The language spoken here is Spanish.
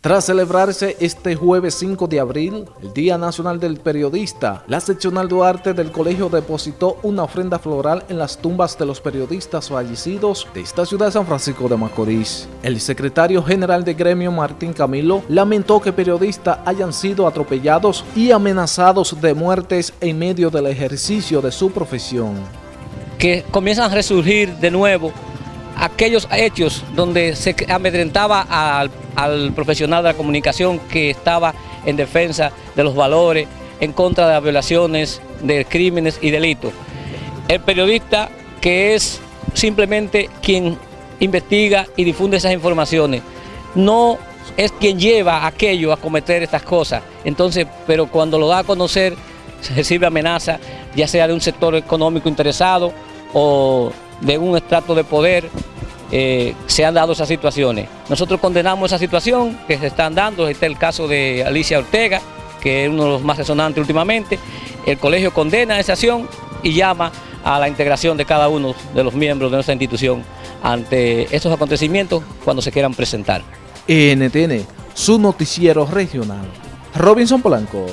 Tras celebrarse este jueves 5 de abril, el Día Nacional del Periodista, la seccional Duarte del colegio depositó una ofrenda floral en las tumbas de los periodistas fallecidos de esta ciudad de San Francisco de Macorís. El secretario general de gremio Martín Camilo lamentó que periodistas hayan sido atropellados y amenazados de muertes en medio del ejercicio de su profesión. Que comienzan a resurgir de nuevo aquellos hechos donde se amedrentaba al, profesional de la comunicación que estaba en defensa de los valores, en contra de las violaciones, de crímenes y delitos. El periodista que es simplemente quien investiga y difunde esas informaciones, no es quien lleva aquello a cometer estas cosas. Entonces, pero cuando lo da a conocer, se recibe amenaza, ya sea de un sector económico interesado o de un estrato de poder eh, se han dado esas situaciones. Nosotros condenamos esa situación que se están dando, este es el caso de Alicia Ortega, que es uno de los más resonantes últimamente. El colegio condena esa acción y llama a la integración de cada uno de los miembros de nuestra institución ante estos acontecimientos cuando se quieran presentar. NTN, su noticiero regional. Robinson Polanco.